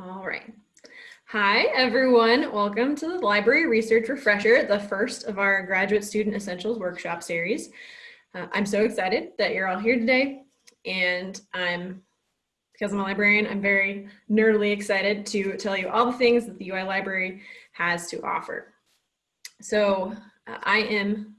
All right. Hi, everyone. Welcome to the Library Research Refresher, the first of our Graduate Student Essentials Workshop Series. Uh, I'm so excited that you're all here today, and I'm, because I'm a librarian, I'm very nerdily excited to tell you all the things that the UI Library has to offer. So uh, I am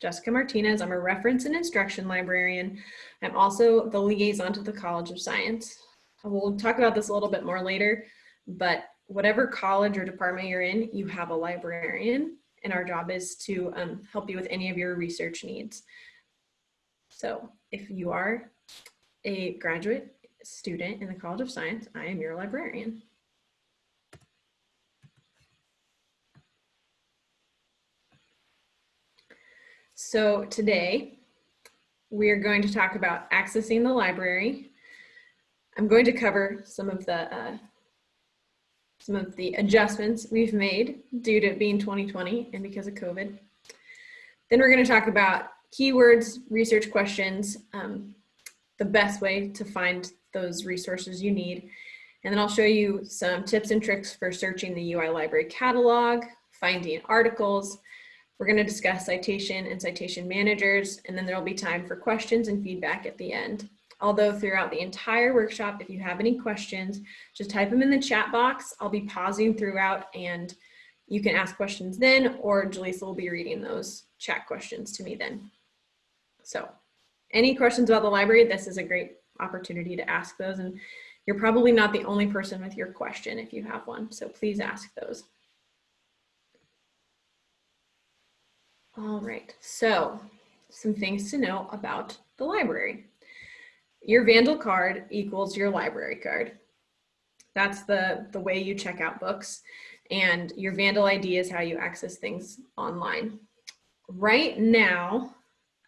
Jessica Martinez. I'm a reference and instruction librarian. I'm also the liaison to the College of Science. We'll talk about this a little bit more later, but whatever college or department you're in, you have a librarian and our job is to um, help you with any of your research needs. So if you are a graduate student in the College of Science, I am your librarian. So today we are going to talk about accessing the library. I'm going to cover some of the uh, some of the adjustments we've made due to being 2020 and because of COVID. Then we're going to talk about keywords, research questions, um, the best way to find those resources you need. And then I'll show you some tips and tricks for searching the UI library catalog, finding articles, we're going to discuss citation and citation managers, and then there'll be time for questions and feedback at the end. Although throughout the entire workshop, if you have any questions, just type them in the chat box. I'll be pausing throughout and you can ask questions then, or Jaleesa will be reading those chat questions to me then. So any questions about the library, this is a great opportunity to ask those. And you're probably not the only person with your question if you have one. So please ask those. All right, so some things to know about the library. Your Vandal card equals your library card. That's the, the way you check out books. And your Vandal ID is how you access things online. Right now,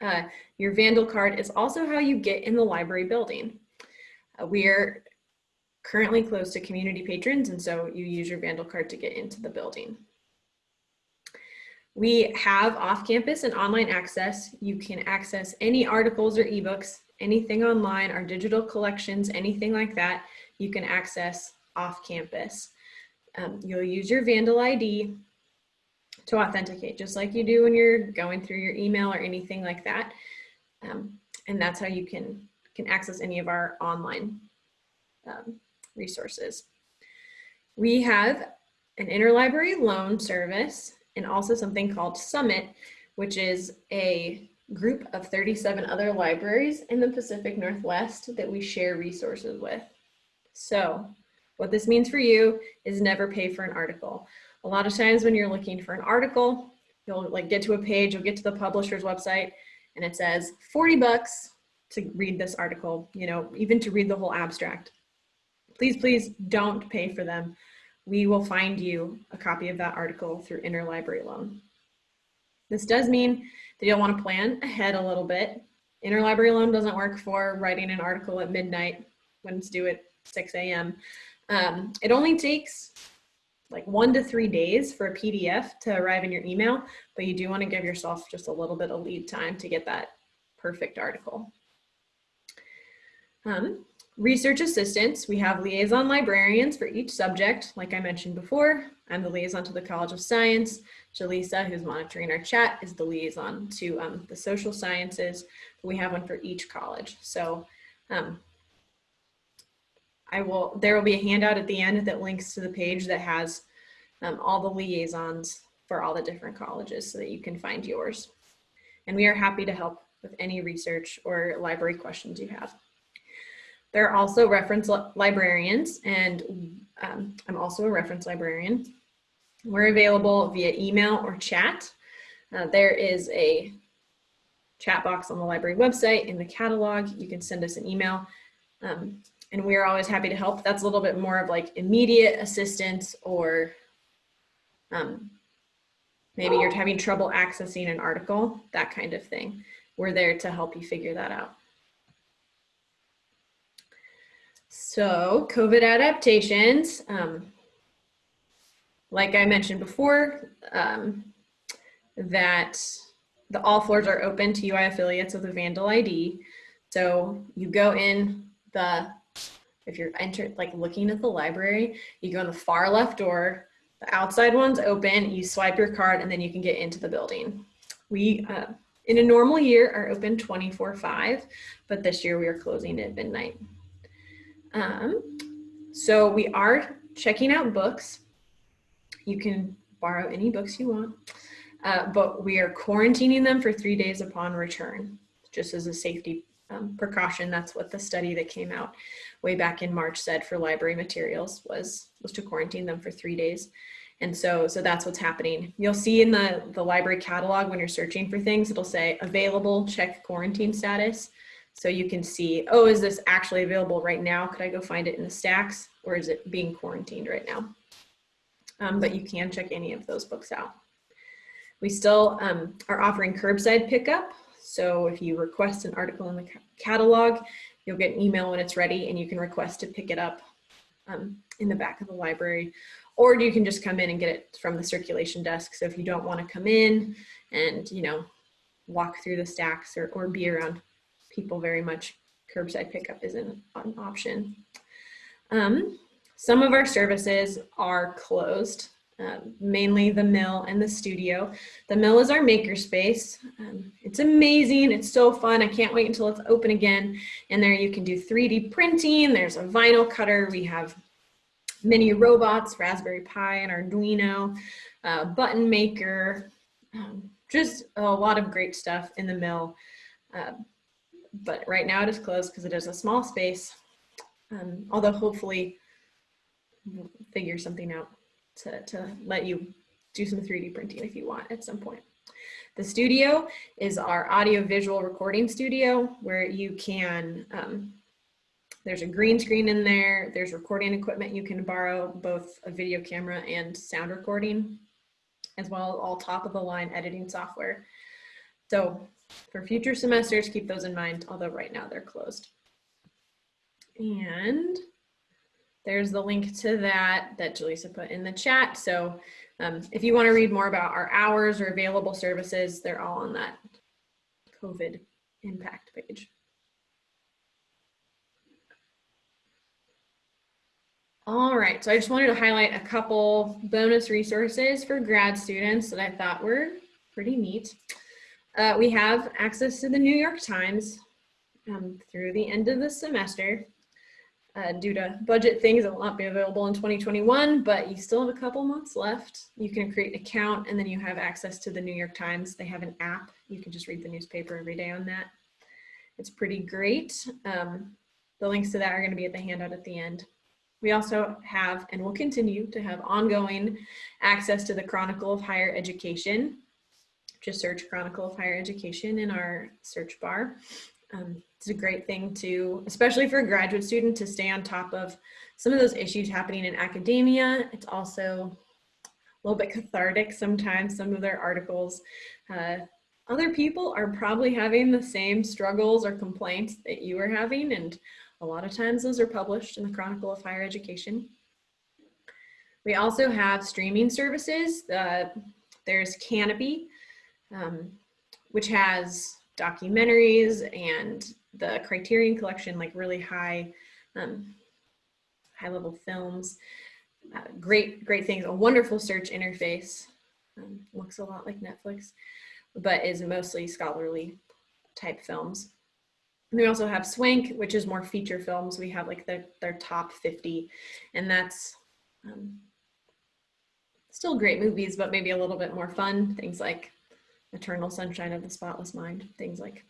uh, your Vandal card is also how you get in the library building. Uh, we're currently closed to community patrons, and so you use your Vandal card to get into the building. We have off-campus and online access. You can access any articles or ebooks, anything online, our digital collections, anything like that, you can access off-campus. Um, you'll use your Vandal ID to authenticate, just like you do when you're going through your email or anything like that. Um, and that's how you can, can access any of our online um, resources. We have an interlibrary loan service and also something called Summit, which is a group of 37 other libraries in the Pacific Northwest that we share resources with. So what this means for you is never pay for an article. A lot of times when you're looking for an article, you'll like get to a page, you'll get to the publisher's website and it says 40 bucks to read this article, you know, even to read the whole abstract. Please, please don't pay for them we will find you a copy of that article through interlibrary loan. This does mean that you'll want to plan ahead a little bit. Interlibrary loan doesn't work for writing an article at midnight when it's due at 6 a.m. Um, it only takes like one to three days for a PDF to arrive in your email, but you do want to give yourself just a little bit of lead time to get that perfect article. Um, Research assistants, we have liaison librarians for each subject. Like I mentioned before, I'm the liaison to the College of Science. Jaleesa, who's monitoring our chat, is the liaison to um, the social sciences. We have one for each college. So um, I will, there will be a handout at the end that links to the page that has um, all the liaisons for all the different colleges so that you can find yours. And we are happy to help with any research or library questions you have. There are also reference li librarians, and um, I'm also a reference librarian. We're available via email or chat. Uh, there is a chat box on the library website in the catalog. You can send us an email. Um, and we're always happy to help. That's a little bit more of like immediate assistance or um, maybe you're having trouble accessing an article, that kind of thing. We're there to help you figure that out. So COVID adaptations, um, like I mentioned before, um, that the all floors are open to UI affiliates with a Vandal ID. So you go in the if you're entered, like looking at the library, you go in the far left door, the outside one's open, you swipe your card and then you can get into the building. We, uh, in a normal year are open 24 five, but this year we are closing at midnight. Um, so we are checking out books. You can borrow any books you want, uh, but we are quarantining them for three days upon return, just as a safety um, precaution. That's what the study that came out way back in March said for library materials was, was to quarantine them for three days. And so, so that's what's happening. You'll see in the, the library catalog when you're searching for things, it'll say available, check quarantine status. So you can see, oh, is this actually available right now? Could I go find it in the stacks or is it being quarantined right now? Um, but you can check any of those books out. We still um, are offering curbside pickup. So if you request an article in the catalog, you'll get an email when it's ready and you can request to pick it up um, in the back of the library. Or you can just come in and get it from the circulation desk. So if you don't want to come in and, you know, walk through the stacks or, or be around people very much, curbside pickup isn't an option. Um, some of our services are closed, uh, mainly the mill and the studio. The mill is our makerspace. Um, it's amazing. It's so fun. I can't wait until it's open again. And there you can do 3D printing. There's a vinyl cutter. We have mini robots, Raspberry Pi and Arduino, uh, button maker, um, just a lot of great stuff in the mill. Uh, but right now it is closed because it is a small space. Um, although hopefully figure something out to, to let you do some 3D printing if you want at some point. The studio is our audio visual recording studio where you can, um, there's a green screen in there, there's recording equipment you can borrow, both a video camera and sound recording, as well as all top of the line editing software. So for future semesters, keep those in mind, although right now they're closed. And there's the link to that that Jaleesa put in the chat. So um, if you want to read more about our hours or available services, they're all on that COVID impact page. All right, so I just wanted to highlight a couple bonus resources for grad students that I thought were pretty neat. Uh, we have access to the New York Times um, through the end of the semester. Uh, due to budget things, it will not be available in 2021, but you still have a couple months left. You can create an account and then you have access to the New York Times. They have an app. You can just read the newspaper every day on that. It's pretty great. Um, the links to that are going to be at the handout at the end. We also have and will continue to have ongoing access to the Chronicle of Higher Education, just search Chronicle of Higher Education in our search bar. Um, it's a great thing to, especially for a graduate student to stay on top of some of those issues happening in academia. It's also a little bit cathartic sometimes, some of their articles. Uh, other people are probably having the same struggles or complaints that you are having and a lot of times those are published in the Chronicle of Higher Education. We also have streaming services. Uh, there's Kanopy, um, which has documentaries and the Criterion Collection, like really high, um, high level films. Uh, great, great things. A wonderful search interface. Um, looks a lot like Netflix, but is mostly scholarly type films. And we also have Swank, which is more feature films. We have like their, their top 50, and that's um, still great movies, but maybe a little bit more fun. Things like Eternal Sunshine of the Spotless Mind, things like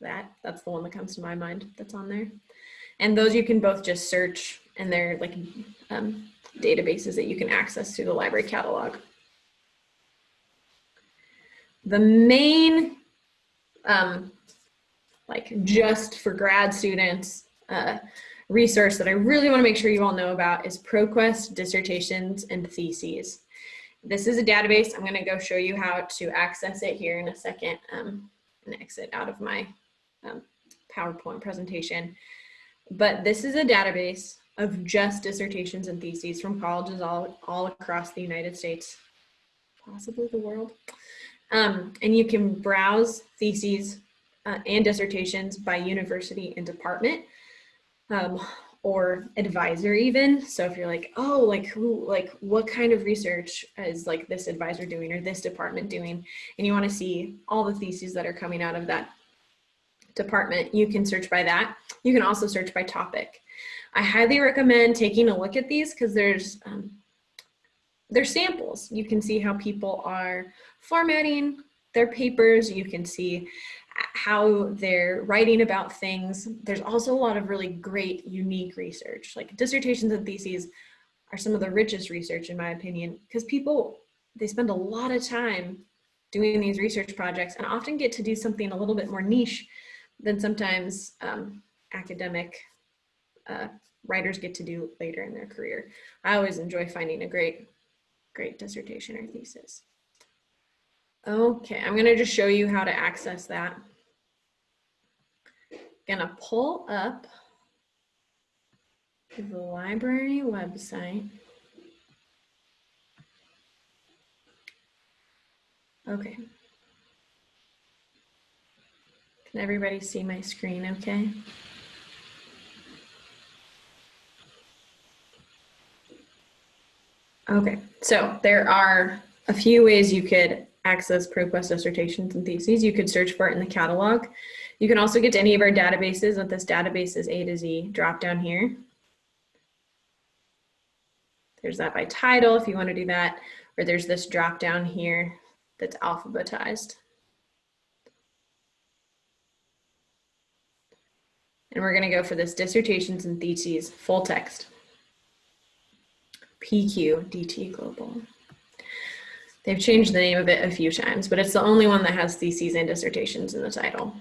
that. That's the one that comes to my mind that's on there. And those you can both just search and they're like um, databases that you can access through the library catalog. The main, um, like just for grad students, uh, resource that I really wanna make sure you all know about is ProQuest dissertations and theses. This is a database. I'm going to go show you how to access it here in a second um, and exit out of my um, PowerPoint presentation. But this is a database of just dissertations and theses from colleges all, all across the United States, possibly the world. Um, and you can browse theses uh, and dissertations by university and department. Um, or advisor even. So if you're like, oh, like who, like what kind of research is like this advisor doing or this department doing, and you want to see all the theses that are coming out of that department, you can search by that. You can also search by topic. I highly recommend taking a look at these because there's um, they're samples. You can see how people are formatting their papers. You can see how they're writing about things. There's also a lot of really great, unique research. Like dissertations and theses are some of the richest research in my opinion, because people, they spend a lot of time doing these research projects and often get to do something a little bit more niche than sometimes um, academic uh, writers get to do later in their career. I always enjoy finding a great, great dissertation or thesis. Okay, I'm gonna just show you how to access that. Gonna pull up the library website. Okay. Can everybody see my screen okay? Okay, so there are a few ways you could access ProQuest dissertations and theses. You could search for it in the catalog. You can also get to any of our databases with this databases A to Z drop down here. There's that by title if you want to do that, or there's this drop down here that's alphabetized. And we're going to go for this dissertations and theses full text. PQ DT Global. They've changed the name of it a few times, but it's the only one that has theses and dissertations in the title.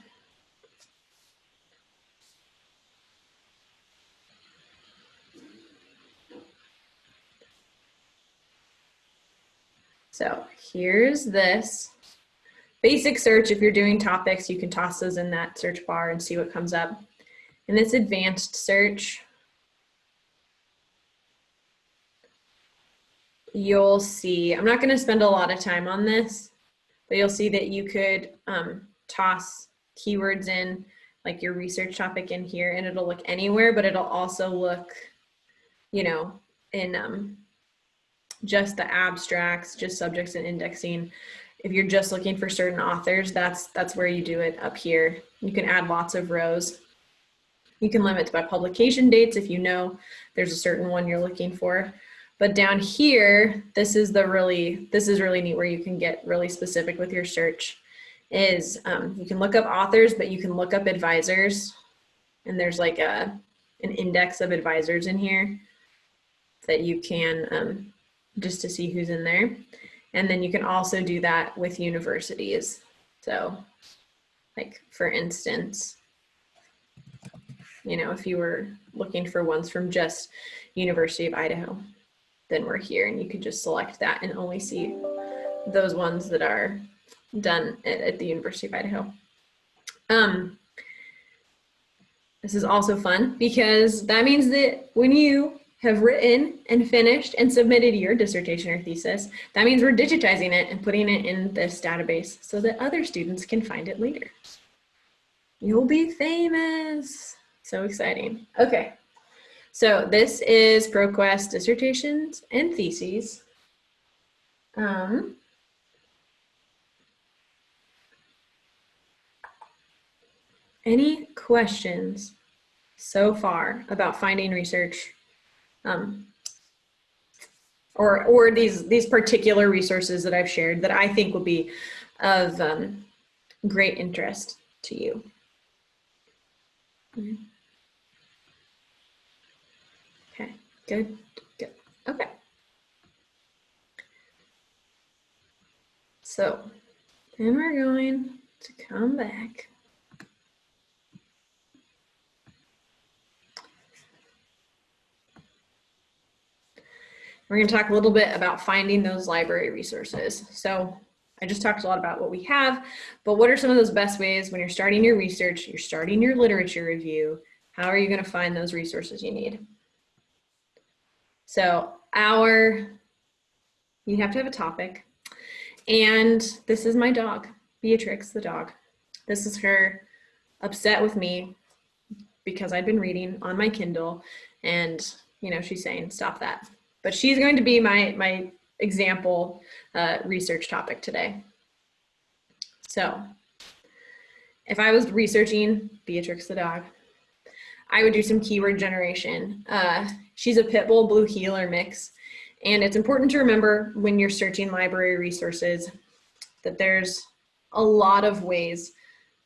So here's this basic search. If you're doing topics, you can toss those in that search bar and see what comes up. In this advanced search, you'll see, I'm not gonna spend a lot of time on this, but you'll see that you could um, toss keywords in like your research topic in here and it'll look anywhere, but it'll also look, you know, in um, just the abstracts, just subjects and indexing. If you're just looking for certain authors, that's that's where you do it up here. You can add lots of rows. You can limit by publication dates if you know there's a certain one you're looking for. But down here, this is the really, this is really neat where you can get really specific with your search is um, you can look up authors, but you can look up advisors. And there's like a, an index of advisors in here that you can, um, just to see who's in there. And then you can also do that with universities. So like for instance, you know, if you were looking for ones from just University of Idaho, then we're here and you can just select that and only see those ones that are done at, at the University of Idaho. Um, this is also fun because that means that when you have written and finished and submitted your dissertation or thesis, that means we're digitizing it and putting it in this database so that other students can find it later. You'll be famous. So exciting. Okay. So this is ProQuest dissertations and theses. Um, any questions so far about finding research um, or, or these, these particular resources that I've shared that I think will be of um, great interest to you? Mm -hmm. Good, good. Okay. So then we're going to come back. We're going to talk a little bit about finding those library resources. So I just talked a lot about what we have, but what are some of those best ways when you're starting your research, you're starting your literature review, how are you going to find those resources you need? So our, you have to have a topic. And this is my dog, Beatrix the dog. This is her upset with me because I'd been reading on my Kindle And, you know, she's saying, stop that. But she's going to be my, my example uh, research topic today. So if I was researching Beatrix the dog, I would do some keyword generation. Uh, she's a pit bull blue heeler mix. And it's important to remember when you're searching library resources that there's a lot of ways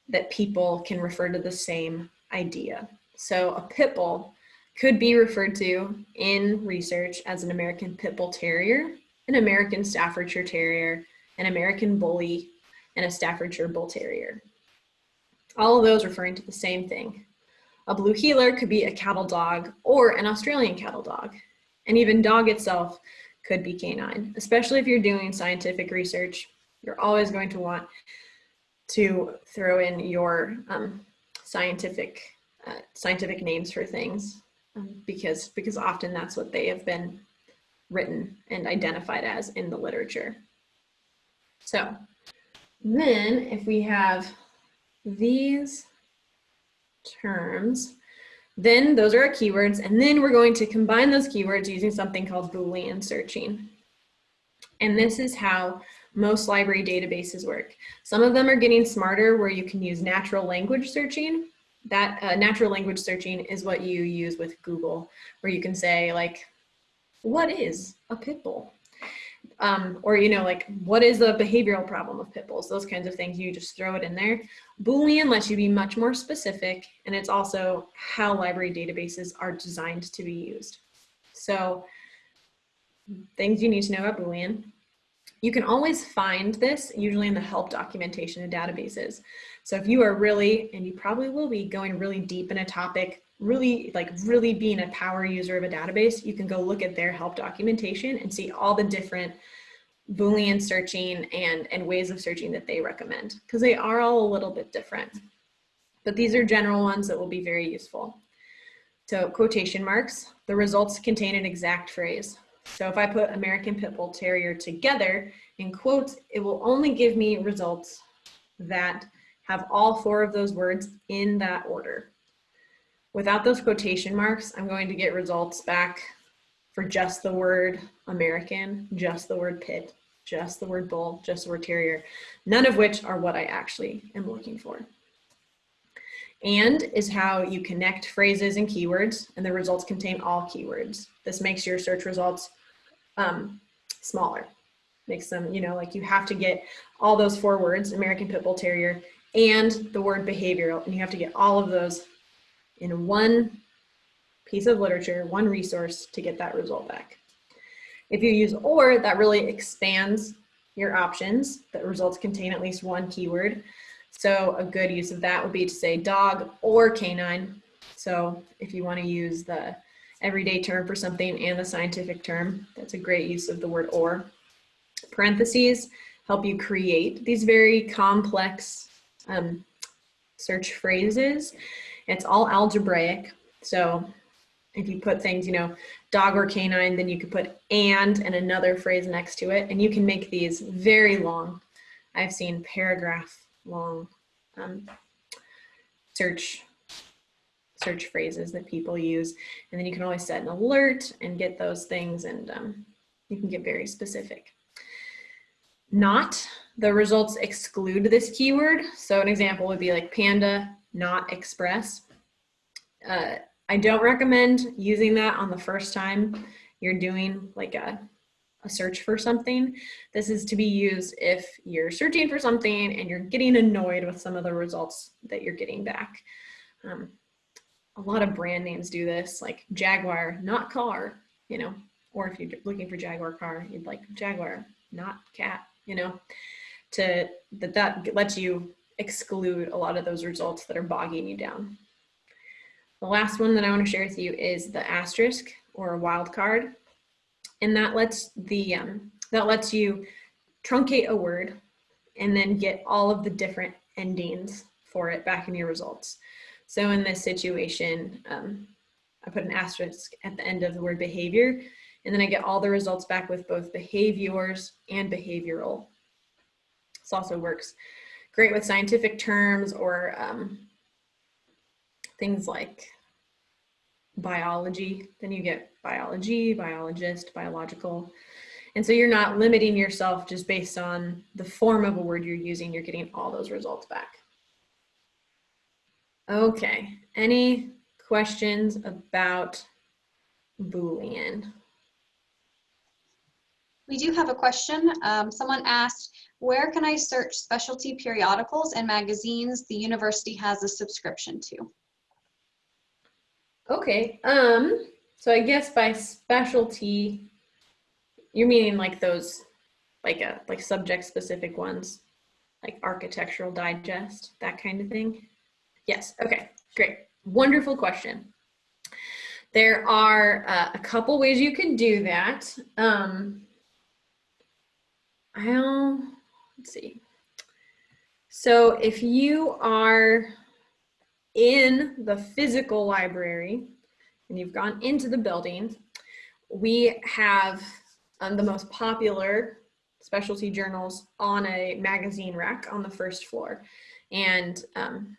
that people can refer to the same idea. So a pit bull could be referred to in research as an American Pit Bull Terrier, an American Staffordshire Terrier, an American Bully, and a Staffordshire Bull Terrier. All of those referring to the same thing. A blue heeler could be a cattle dog or an Australian cattle dog. And even dog itself could be canine, especially if you're doing scientific research. You're always going to want to throw in your um, scientific uh, scientific names for things um, because because often that's what they have been written and identified as in the literature. So then if we have these terms, then those are our keywords, and then we're going to combine those keywords using something called Boolean searching. And this is how most library databases work. Some of them are getting smarter where you can use natural language searching. That uh, natural language searching is what you use with Google, where you can say like, what is a pit bull? Um, or, you know, like, what is the behavioral problem of pit bulls? Those kinds of things, you just throw it in there. Boolean lets you be much more specific, and it's also how library databases are designed to be used. So things you need to know about Boolean. You can always find this usually in the help documentation of databases. So if you are really, and you probably will be going really deep in a topic, really like really being a power user of a database, you can go look at their help documentation and see all the different Boolean searching and, and ways of searching that they recommend because they are all a little bit different. But these are general ones that will be very useful. So quotation marks, the results contain an exact phrase. So if I put American Pit Bull Terrier together in quotes, it will only give me results that have all four of those words in that order. Without those quotation marks, I'm going to get results back for just the word American, just the word pit, just the word bull, just the word terrier, none of which are what I actually am looking for. And is how you connect phrases and keywords, and the results contain all keywords. This makes your search results um, smaller. Makes them, you know, like you have to get all those four words, American Pit Bull Terrier, and the word behavioral, and you have to get all of those in one piece of literature, one resource to get that result back. If you use OR, that really expands your options. The results contain at least one keyword. So a good use of that would be to say dog or canine. So if you want to use the everyday term for something and the scientific term, that's a great use of the word or. Parentheses help you create these very complex um, search phrases. It's all algebraic. So if you put things, you know, dog or canine, then you could put and and another phrase next to it, and you can make these very long. I've seen paragraph long um, search search phrases that people use, and then you can always set an alert and get those things, and um, you can get very specific. Not the results exclude this keyword. So an example would be like panda, not express. Uh, I don't recommend using that on the first time you're doing like a, a search for something. This is to be used if you're searching for something and you're getting annoyed with some of the results that you're getting back. Um, a lot of brand names do this, like Jaguar, not car, you know, or if you're looking for Jaguar car, you'd like Jaguar, not cat, you know, to that that lets you exclude a lot of those results that are bogging you down. The last one that I want to share with you is the asterisk or a wildcard. And that lets the um, that lets you truncate a word and then get all of the different endings for it back in your results. So in this situation, um, I put an asterisk at the end of the word behavior, and then I get all the results back with both behaviors and behavioral. This also works great with scientific terms or um, things like biology, then you get biology, biologist, biological. And so you're not limiting yourself just based on the form of a word you're using, you're getting all those results back. Okay, any questions about Boolean? We do have a question. Um, someone asked, where can I search specialty periodicals and magazines the university has a subscription to? Okay, um, so I guess by specialty, you're meaning like those, like a like subject specific ones, like Architectural Digest, that kind of thing. Yes. Okay. Great. Wonderful question. There are uh, a couple ways you can do that. Um, I'll let's see. So if you are in the physical library and you've gone into the building, we have um, the most popular specialty journals on a magazine rack on the first floor. And um,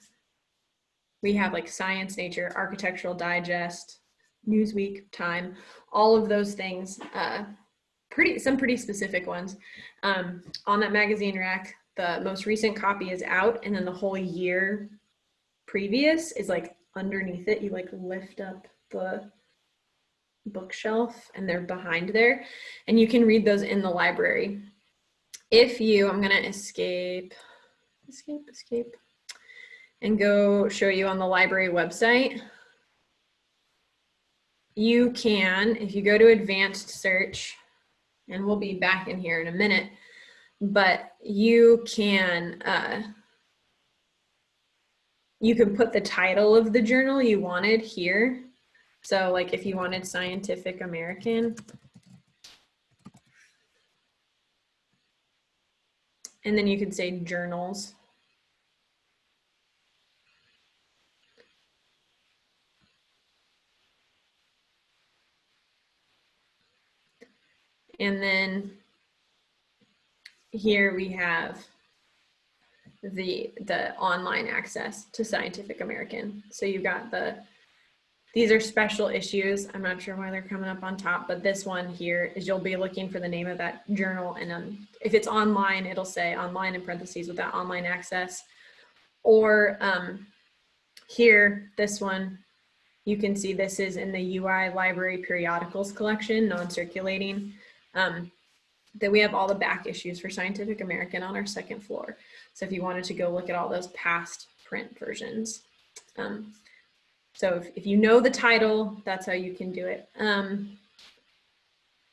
we have like Science, Nature, Architectural Digest, Newsweek, Time, all of those things, uh, pretty some pretty specific ones. Um, on that magazine rack, the most recent copy is out and then the whole year previous is like underneath it. You like lift up the bookshelf and they're behind there and you can read those in the library. If you, I'm gonna escape, escape, escape, and go show you on the library website. You can, if you go to advanced search, and we'll be back in here in a minute, but you can, uh, you can put the title of the journal you wanted here. So like if you wanted Scientific American, and then you could say journals. And then here we have the the online access to Scientific American. So you've got the these are special issues. I'm not sure why they're coming up on top, but this one here is you'll be looking for the name of that journal. And um, if it's online, it'll say online in parentheses with that online access. Or um, here, this one, you can see this is in the UI library periodicals collection, non-circulating um, that we have all the back issues for Scientific American on our second floor. So if you wanted to go look at all those past print versions. Um, so if, if you know the title, that's how you can do it. Um,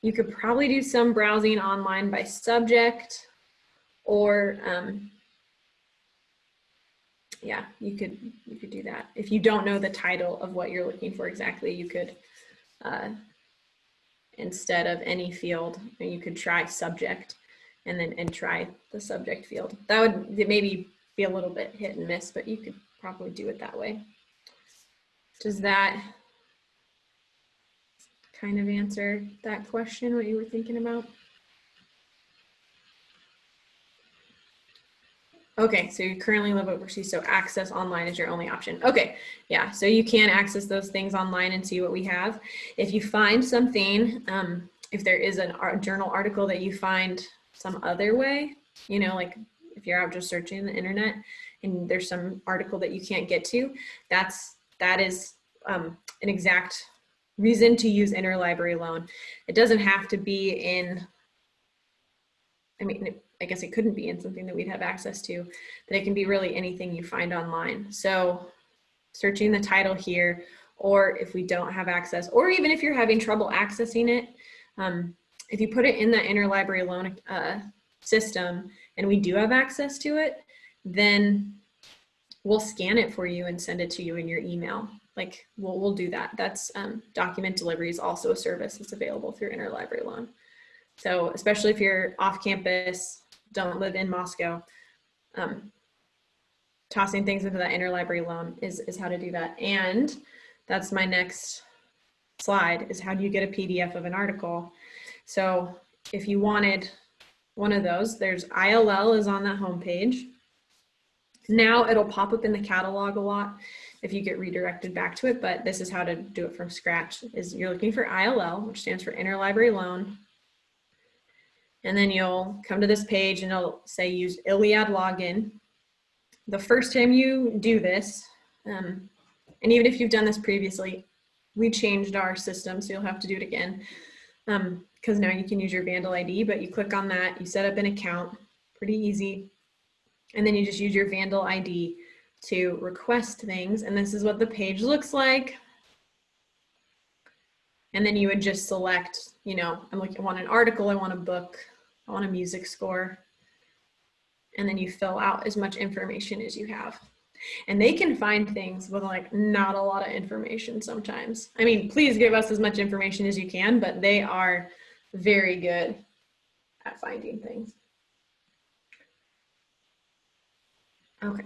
you could probably do some browsing online by subject or um, yeah, you could you could do that. If you don't know the title of what you're looking for exactly, you could uh, instead of any field, And you could try subject and then and try the subject field. That would maybe be a little bit hit and miss, but you could probably do it that way. Does that kind of answer that question, what you were thinking about? Okay, so you currently live overseas, so access online is your only option. Okay, yeah, so you can access those things online and see what we have. If you find something, um, if there is an art journal article that you find some other way, you know, like if you're out just searching the internet and there's some article that you can't get to, that's, that is um, an exact reason to use interlibrary loan. It doesn't have to be in, I mean, I guess it couldn't be in something that we'd have access to, but it can be really anything you find online. So searching the title here, or if we don't have access, or even if you're having trouble accessing it, um, if you put it in the interlibrary loan uh, system and we do have access to it, then we'll scan it for you and send it to you in your email. Like we'll, we'll do that. That's um, document delivery is also a service that's available through interlibrary loan. So especially if you're off campus, don't live in Moscow, um, tossing things into that interlibrary loan is, is how to do that. And that's my next slide is how do you get a PDF of an article? So if you wanted one of those, there's ILL is on that homepage. Now it'll pop up in the catalog a lot. if you get redirected back to it, but this is how to do it from scratch is you're looking for ILL, which stands for Interlibrary Loan. And then you'll come to this page and it'll say use ILLiad login. The first time you do this, um, and even if you've done this previously, we changed our system, so you'll have to do it again. Um, because now you can use your Vandal ID, but you click on that, you set up an account, pretty easy. And then you just use your Vandal ID to request things. And this is what the page looks like. And then you would just select, you know, I'm looking, I want an article, I want a book, Want a music score. And then you fill out as much information as you have. And they can find things with like not a lot of information sometimes. I mean, please give us as much information as you can, but they are very good at finding things. Okay.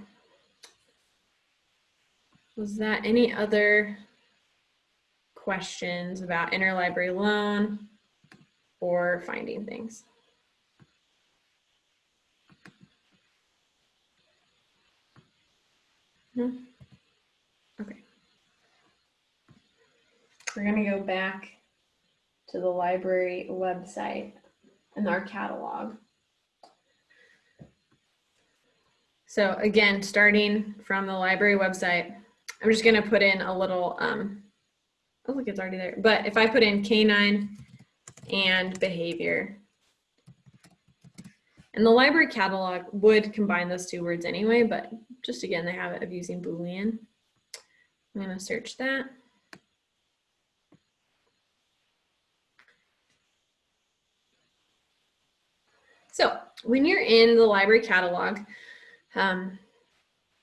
Was that any other questions about interlibrary loan or finding things? No? Okay. We're gonna go back to the library website and our catalog. So again, starting from the library website, I'm just gonna put in a little, um, oh look, it's already there. But if I put in canine and behavior, and the library catalog would combine those two words anyway, but just again, the habit of using Boolean. I'm gonna search that. So when you're in the library catalog, um,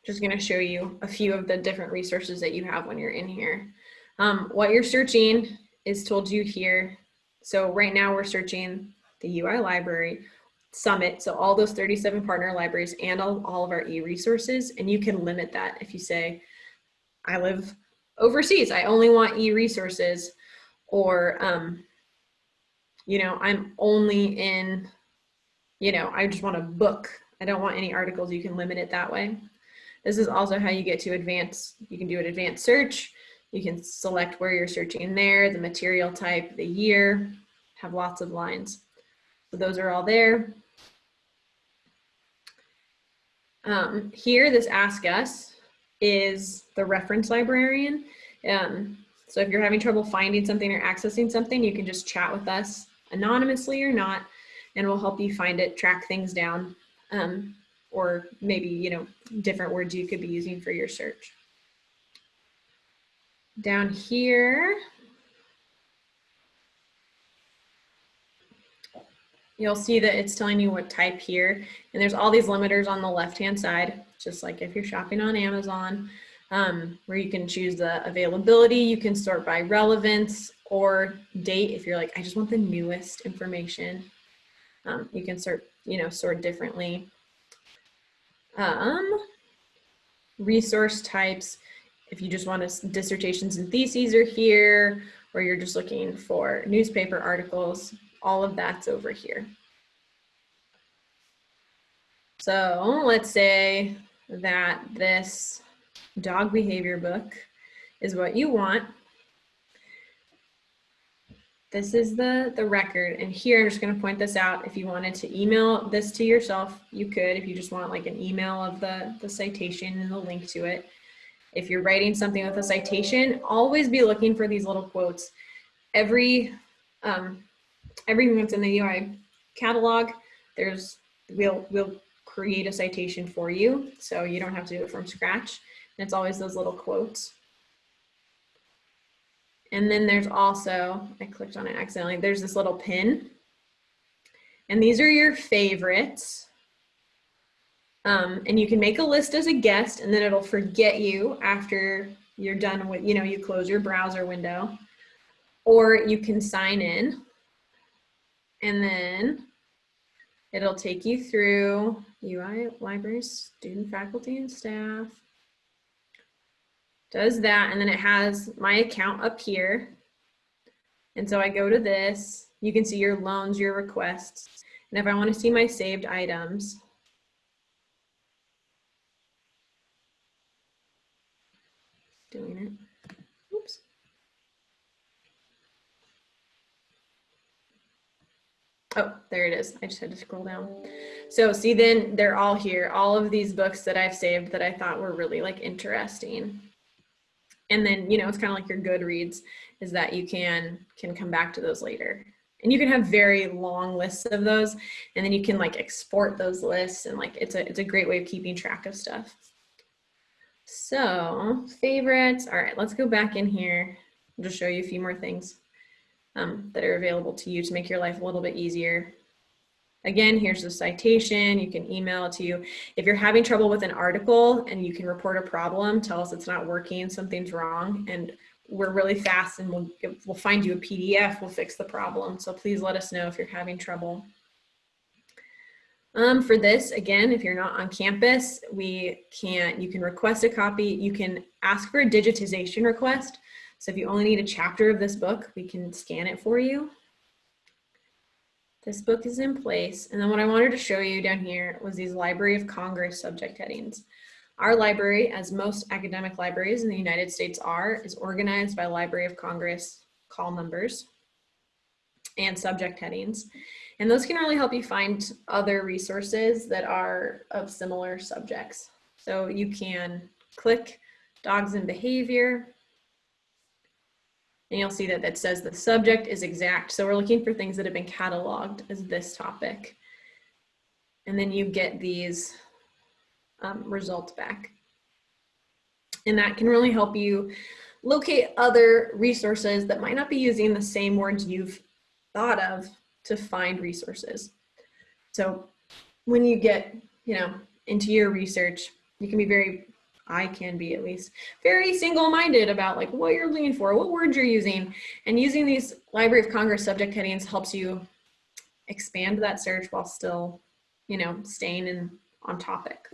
just going to show you a few of the different resources that you have when you're in here. Um, what you're searching is told you here. So right now we're searching the UI library summit. So all those 37 partner libraries and all, all of our e-resources. And you can limit that if you say, I live overseas, I only want e-resources or, um, you know, I'm only in you know, I just want a book. I don't want any articles. You can limit it that way. This is also how you get to advanced. You can do an advanced search. You can select where you're searching in there, the material type, the year, have lots of lines. So those are all there. Um, here, this Ask Us is the reference librarian. Um, so if you're having trouble finding something or accessing something, you can just chat with us anonymously or not and we'll help you find it, track things down, um, or maybe, you know, different words you could be using for your search. Down here, you'll see that it's telling you what type here, and there's all these limiters on the left-hand side, just like if you're shopping on Amazon, um, where you can choose the availability, you can sort by relevance or date if you're like, I just want the newest information. Um, you can sort, you know, sort differently. Um, resource types, if you just want to, dissertations and theses are here, or you're just looking for newspaper articles, all of that's over here. So let's say that this dog behavior book is what you want this is the, the record. And here, I'm just gonna point this out. If you wanted to email this to yourself, you could, if you just want like an email of the, the citation and the link to it. If you're writing something with a citation, always be looking for these little quotes. Every, um, everything that's in the UI catalog, there's, we'll, we'll create a citation for you. So you don't have to do it from scratch. And it's always those little quotes. And then there's also, I clicked on it accidentally, there's this little pin. And these are your favorites. Um, and you can make a list as a guest and then it'll forget you after you're done with, you know, you close your browser window. Or you can sign in and then it'll take you through UI, libraries, student, faculty, and staff does that, and then it has my account up here. And so I go to this, you can see your loans, your requests. And if I wanna see my saved items, Oh, there it is. I just had to scroll down. So see then they're all here. All of these books that I've saved that I thought were really like interesting. And then, you know, it's kind of like your Goodreads is that you can can come back to those later. And you can have very long lists of those and then you can like export those lists and like it's a it's a great way of keeping track of stuff. So, favorites. All right, let's go back in here. I'll just show you a few more things um, that are available to you to make your life a little bit easier. Again, here's the citation. You can email it to you. If you're having trouble with an article and you can report a problem, tell us it's not working, something's wrong, and we're really fast and we'll, we'll find you a PDF, we'll fix the problem. So please let us know if you're having trouble. Um, for this, again, if you're not on campus, we can, you can request a copy. You can ask for a digitization request. So if you only need a chapter of this book, we can scan it for you. This book is in place. And then what I wanted to show you down here was these Library of Congress subject headings. Our library, as most academic libraries in the United States are, is organized by Library of Congress call numbers and subject headings. And those can really help you find other resources that are of similar subjects. So you can click dogs and behavior, and you'll see that that says the subject is exact. So we're looking for things that have been cataloged as this topic. And then you get these um, results back. And that can really help you locate other resources that might not be using the same words you've thought of to find resources. So when you get, you know, into your research, you can be very I can be at least very single-minded about like what you're looking for, what words you're using, and using these Library of Congress subject headings helps you expand that search while still, you know, staying in on topic.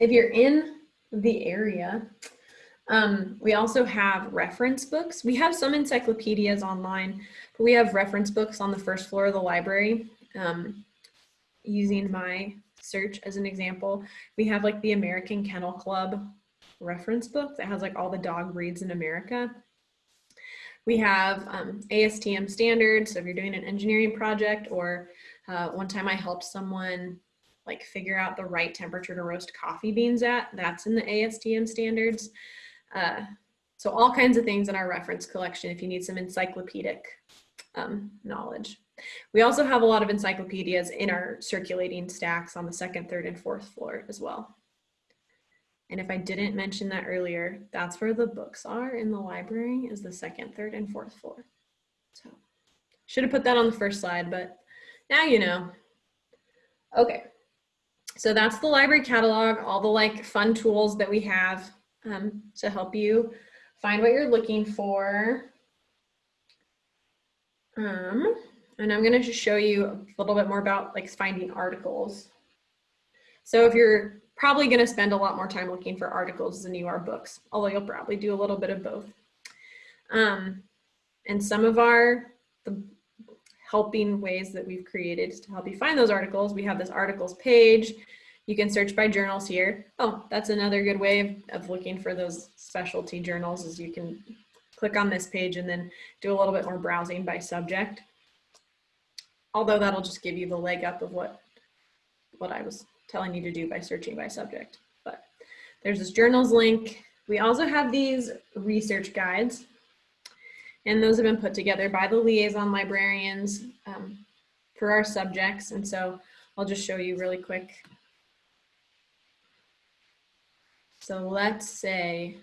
If you're in the area, um, we also have reference books. We have some encyclopedias online, but we have reference books on the first floor of the library. Um, using my search as an example, we have like the American Kennel Club reference book that has like all the dog breeds in America. We have um, ASTM standards. So if you're doing an engineering project or uh, one time I helped someone like figure out the right temperature to roast coffee beans at, that's in the ASTM standards. Uh, so all kinds of things in our reference collection if you need some encyclopedic um, knowledge. We also have a lot of encyclopedias in our circulating stacks on the second, third, and fourth floor as well. And if I didn't mention that earlier, that's where the books are in the library is the second, third, and fourth floor. So should have put that on the first slide, but now you know. Okay, so that's the library catalog, all the like fun tools that we have um, to help you find what you're looking for. Um, and I'm gonna just show you a little bit more about like finding articles. So if you're probably gonna spend a lot more time looking for articles than you are books, although you'll probably do a little bit of both. Um, and some of our the helping ways that we've created to help you find those articles, we have this articles page. You can search by journals here. Oh, that's another good way of, of looking for those specialty journals is you can click on this page and then do a little bit more browsing by subject although that'll just give you the leg up of what, what I was telling you to do by searching by subject. But there's this journals link. We also have these research guides and those have been put together by the liaison librarians um, for our subjects. And so I'll just show you really quick. So let's say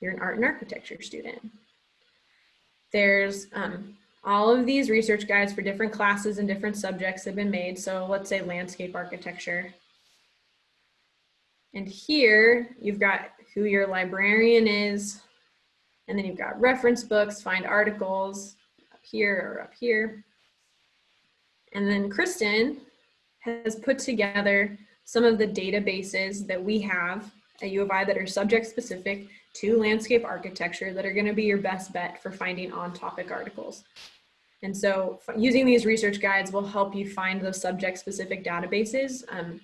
you're an art and architecture student. There's um, all of these research guides for different classes and different subjects have been made. So let's say landscape architecture. And here you've got who your librarian is, and then you've got reference books, find articles up here or up here. And then Kristen has put together some of the databases that we have at U of I that are subject specific to landscape architecture that are gonna be your best bet for finding on topic articles. And so using these research guides will help you find those subject specific databases um,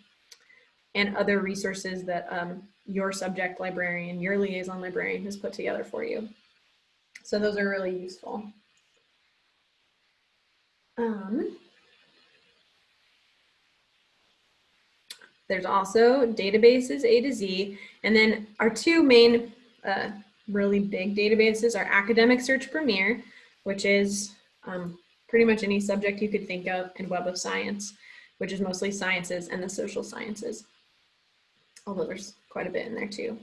and other resources that um, your subject librarian, your liaison librarian has put together for you. So those are really useful. Um, there's also databases A to Z, and then our two main uh, really big databases are Academic Search Premier, which is um, pretty much any subject you could think of, and Web of Science, which is mostly sciences and the social sciences, although there's quite a bit in there too.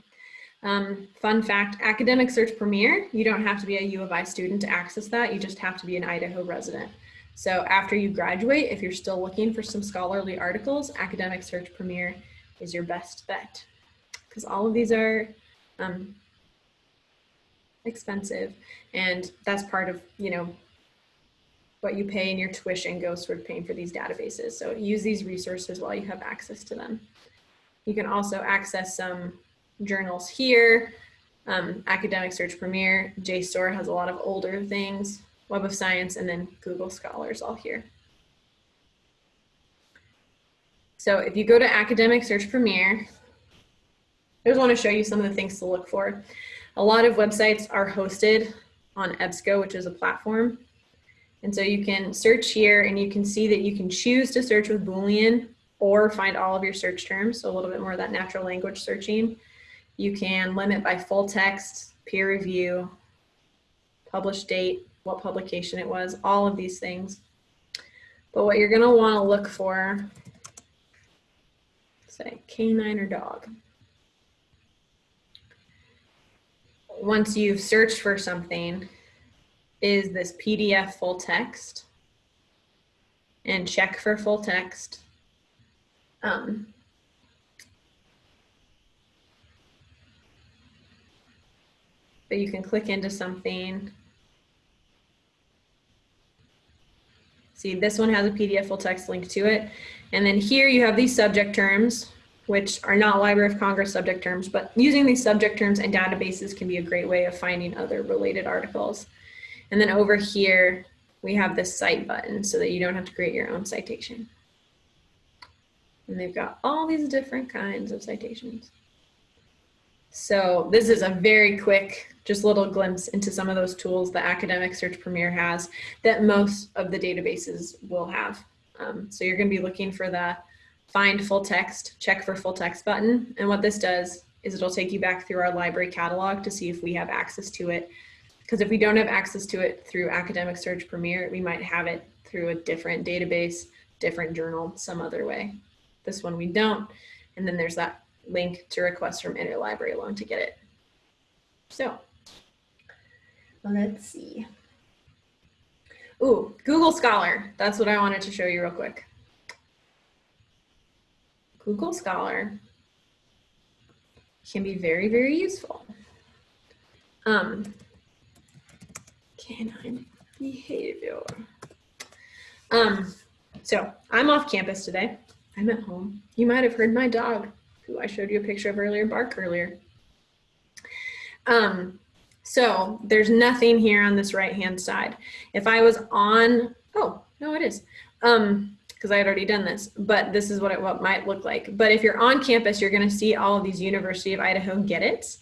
Um, fun fact, Academic Search Premier, you don't have to be a U of I student to access that, you just have to be an Idaho resident. So after you graduate, if you're still looking for some scholarly articles, Academic Search Premier is your best bet because all of these are um, expensive and that's part of, you know, what you pay in your tuition goes toward paying for these databases. So use these resources while you have access to them. You can also access some journals here. Um, Academic Search Premier, JSTOR has a lot of older things. Web of Science, and then Google Scholars all here. So if you go to Academic Search Premier, I just want to show you some of the things to look for. A lot of websites are hosted on EBSCO, which is a platform. And so you can search here and you can see that you can choose to search with Boolean or find all of your search terms. So a little bit more of that natural language searching. You can limit by full text, peer review, published date, what publication it was, all of these things. But what you're gonna wanna look for, say canine or dog. Once you've searched for something, is this PDF full text and check for full text. Um, but you can click into something See, this one has a PDF full text link to it. And then here you have these subject terms, which are not Library of Congress subject terms, but using these subject terms and databases can be a great way of finding other related articles. And then over here, we have this cite button so that you don't have to create your own citation. And they've got all these different kinds of citations. So this is a very quick, just little glimpse into some of those tools that Academic Search Premier has that most of the databases will have. Um, so you're gonna be looking for the find full text, check for full text button. And what this does is it'll take you back through our library catalog to see if we have access to it. Because if we don't have access to it through Academic Search Premier, we might have it through a different database, different journal, some other way. This one we don't. And then there's that link to request from interlibrary loan to get it. So let's see. Ooh, Google Scholar. That's what I wanted to show you real quick. Google Scholar can be very, very useful. Um, canine behavior. Um, so I'm off campus today. I'm at home. You might have heard my dog who I showed you a picture of earlier, bark earlier. Um, so there's nothing here on this right-hand side. If I was on, oh, no, it is. Um, because I had already done this, but this is what it what might look like. But if you're on campus, you're gonna see all of these University of Idaho get it.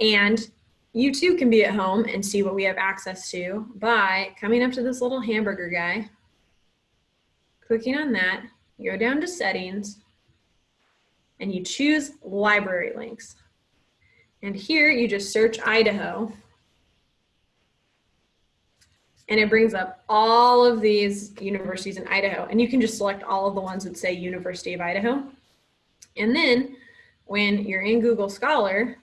And you too can be at home and see what we have access to by coming up to this little hamburger guy, clicking on that, go down to settings, and you choose library links. And here you just search Idaho and it brings up all of these universities in Idaho and you can just select all of the ones that say University of Idaho. And then when you're in Google Scholar,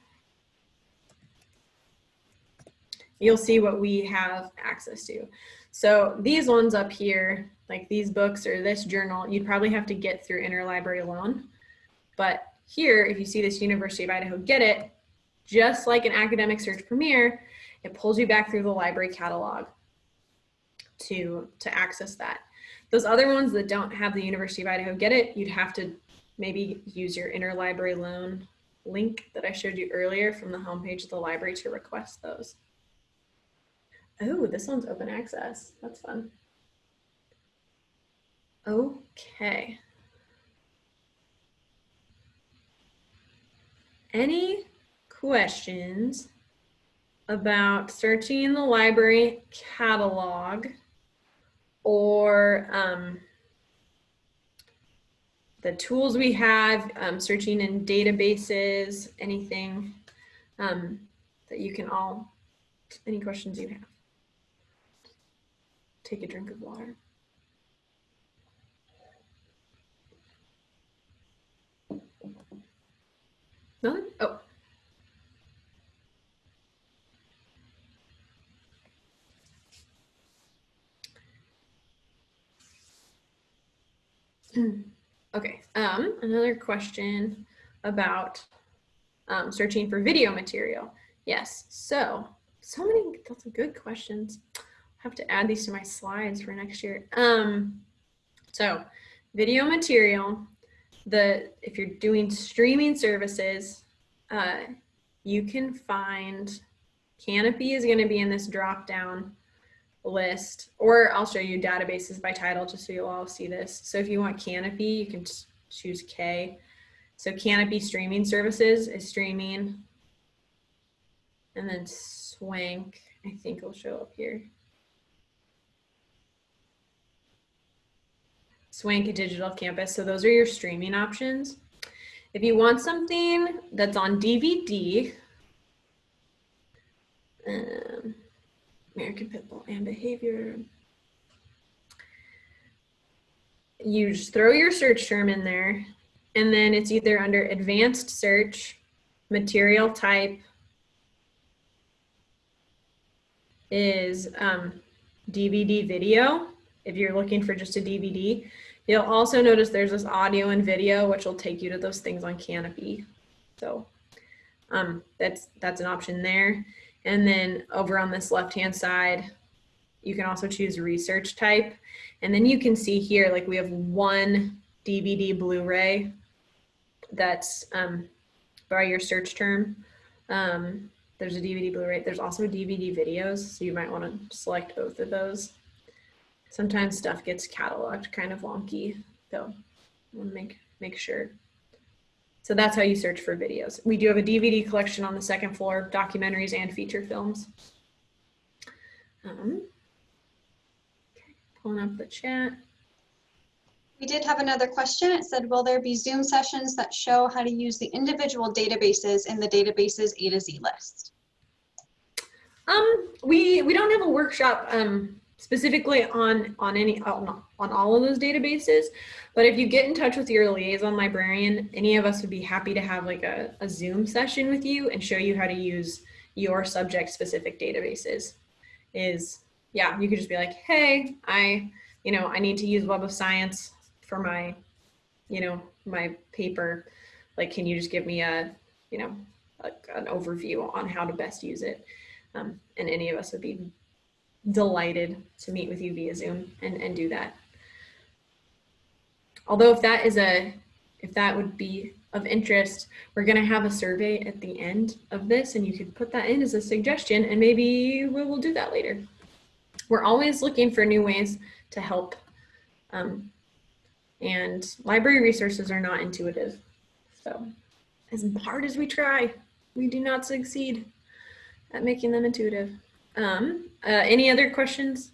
you'll see what we have access to. So these ones up here, like these books or this journal, you'd probably have to get through interlibrary loan. But here, if you see this University of Idaho Get It, just like an academic search premier, it pulls you back through the library catalog to, to access that. Those other ones that don't have the University of Idaho Get It, you'd have to maybe use your interlibrary loan link that I showed you earlier from the homepage of the library to request those. Oh, this one's open access. That's fun. Okay. Any questions about searching in the library catalog or um, the tools we have, um, searching in databases, anything um, that you can all, any questions you have. Take a drink of water. None? Oh. Okay, um, another question about um, searching for video material. Yes, so, so many, of good questions. I have to add these to my slides for next year. Um, so, video material, the if you're doing streaming services, uh, you can find Kanopy is going to be in this drop down list, or I'll show you databases by title just so you'll all see this. So if you want Kanopy, you can choose K. So Kanopy streaming services is streaming. And then Swank, I think will show up here. Swank Digital Campus. So those are your streaming options. If you want something that's on DVD, um, American Pitbull and Behavior, you just throw your search term in there, and then it's either under Advanced Search, Material Type, is um, DVD video, if you're looking for just a DVD. You'll also notice there's this audio and video, which will take you to those things on Kanopy. So um, that's, that's an option there. And then over on this left-hand side, you can also choose research type. And then you can see here, like we have one DVD Blu-ray that's um, by your search term. Um, there's a DVD Blu-ray. There's also DVD videos, so you might want to select both of those sometimes stuff gets cataloged kind of wonky, so make, make sure. So that's how you search for videos. We do have a DVD collection on the second floor, documentaries and feature films. Um, okay, pulling up the chat. We did have another question. It said, will there be Zoom sessions that show how to use the individual databases in the databases A to Z list? Um, we, we don't have a workshop um, specifically on on any on, on all of those databases. But if you get in touch with your liaison librarian any of us would be happy to have like a, a zoom session with you and show you how to use your subject specific databases. Is yeah you could just be like hey i you know i need to use web of science for my you know my paper. Like can you just give me a you know a, an overview on how to best use it? Um, and any of us would be delighted to meet with you via Zoom and, and do that. Although if that is a, if that would be of interest, we're gonna have a survey at the end of this and you could put that in as a suggestion and maybe we will do that later. We're always looking for new ways to help um, and library resources are not intuitive. So as hard as we try, we do not succeed at making them intuitive. Um, uh, any other questions,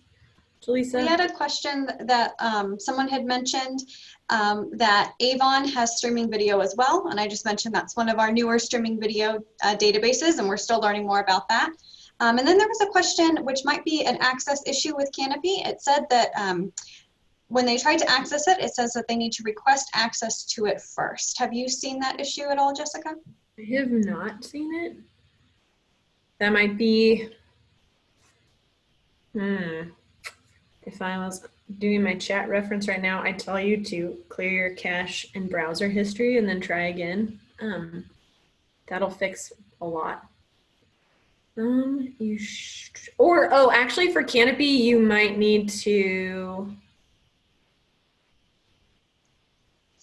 Jaleesa? We had a question that um, someone had mentioned um, that Avon has streaming video as well. And I just mentioned that's one of our newer streaming video uh, databases and we're still learning more about that. Um, and then there was a question which might be an access issue with Kanopy. It said that um, when they tried to access it, it says that they need to request access to it first. Have you seen that issue at all, Jessica? I have not seen it. That might be Hmm. If I was doing my chat reference right now, I'd tell you to clear your cache and browser history and then try again. Um, that'll fix a lot. Um, you or oh, actually for Kanopy, you might need to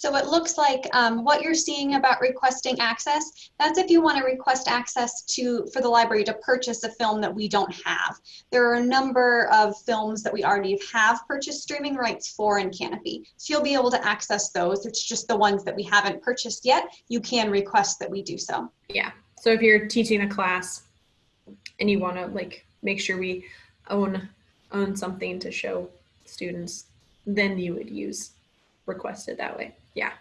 So it looks like um, what you're seeing about requesting access, that's if you want to request access to for the library to purchase a film that we don't have. There are a number of films that we already have purchased streaming rights for in Kanopy. So you'll be able to access those. It's just the ones that we haven't purchased yet. You can request that we do so. Yeah. So if you're teaching a class and you want to like make sure we own own something to show students, then you would use requested that way. Yeah.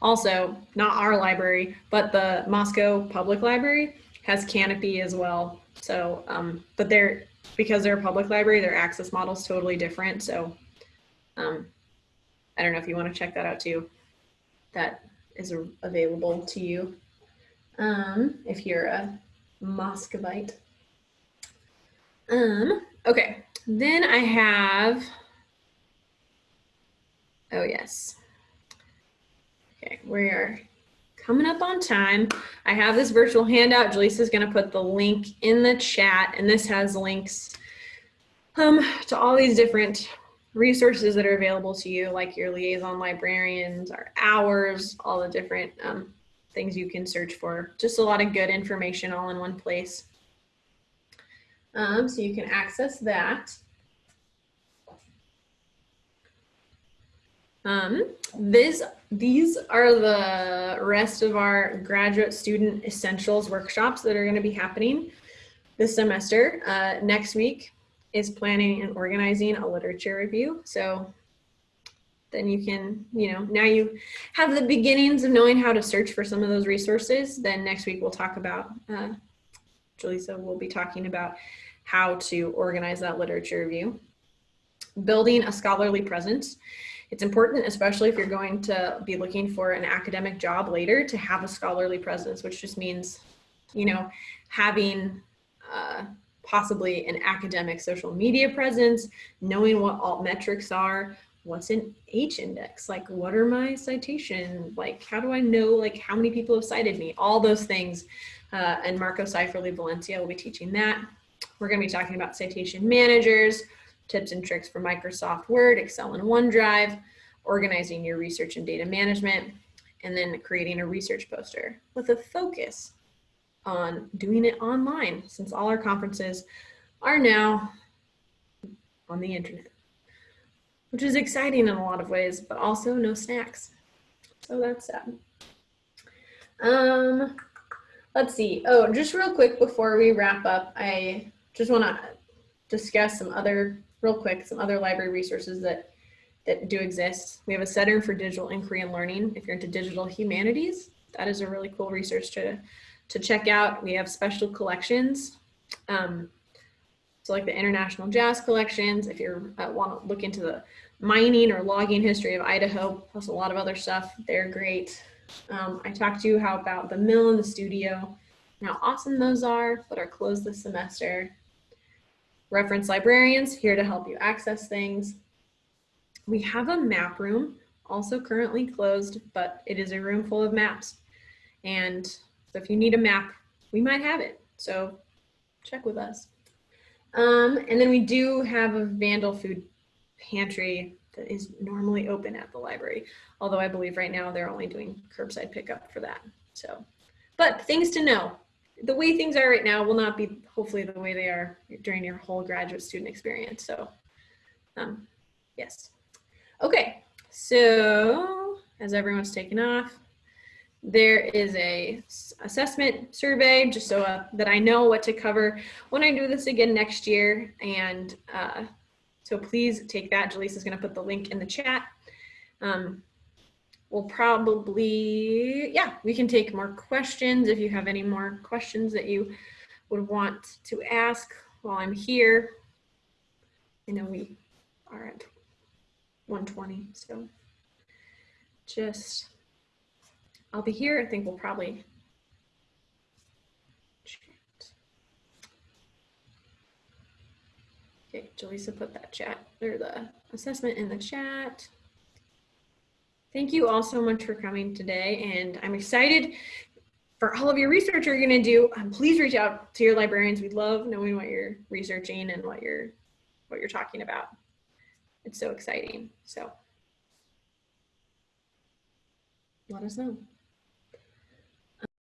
Also, not our library, but the Moscow Public Library has Kanopy as well. So, um, but they're because they're a public library, their access model is totally different. So, um, I don't know if you want to check that out too. That is available to you um, if you're a Moscovite. Um, okay, then I have. Oh, yes. Okay, we are coming up on time. I have this virtual handout. Jaleesa's going to put the link in the chat, and this has links um, to all these different resources that are available to you, like your liaison librarians, our hours, all the different um, things you can search for. Just a lot of good information all in one place. Um, so you can access that. Um, this, these are the rest of our graduate student essentials workshops that are going to be happening this semester. Uh, next week is planning and organizing a literature review. So then you can, you know, now you have the beginnings of knowing how to search for some of those resources. Then next week we'll talk about, uh, Jaleesa will be talking about how to organize that literature review. Building a scholarly presence. It's important, especially if you're going to be looking for an academic job later, to have a scholarly presence, which just means, you know, having uh, possibly an academic social media presence, knowing what alt metrics are, what's an H index, like what are my citation, like how do I know like how many people have cited me, all those things. Uh, and Marco Seiferle Valencia will be teaching that. We're going to be talking about citation managers, tips and tricks for Microsoft Word, Excel, and OneDrive, organizing your research and data management, and then creating a research poster with a focus on doing it online since all our conferences are now on the internet, which is exciting in a lot of ways, but also no snacks. So that's sad. Um, let's see. Oh, just real quick before we wrap up, I just want to discuss some other, real quick, some other library resources that that do exist. We have a Center for Digital Inquiry and Learning. If you're into digital humanities, that is a really cool resource to to check out. We have special collections. Um, so like the International Jazz Collections, if you uh, want to look into the mining or logging history of Idaho, plus a lot of other stuff, they're great. Um, I talked to you how about the mill and the studio, how awesome those are, but are closed this semester. Reference librarians here to help you access things. We have a map room, also currently closed, but it is a room full of maps. And so if you need a map, we might have it. So check with us. Um, and then we do have a Vandal food pantry that is normally open at the library. Although I believe right now they're only doing curbside pickup for that. So, but things to know. The way things are right now will not be hopefully the way they are during your whole graduate student experience. So, um, yes. Okay, so as everyone's taken off, there is a assessment survey just so uh, that I know what to cover when I do this again next year. And uh, so please take that. Jaleesa is going to put the link in the chat. Um, we'll probably, yeah, we can take more questions if you have any more questions that you would want to ask while I'm here. I know we are at 120, so just I'll be here. I think we'll probably. Okay, Jaleesa put that chat or the assessment in the chat. Thank you all so much for coming today. And I'm excited for all of your research you're gonna do. Um, please reach out to your librarians. We love knowing what you're researching and what you're, what you're talking about. It's so exciting. So let us know.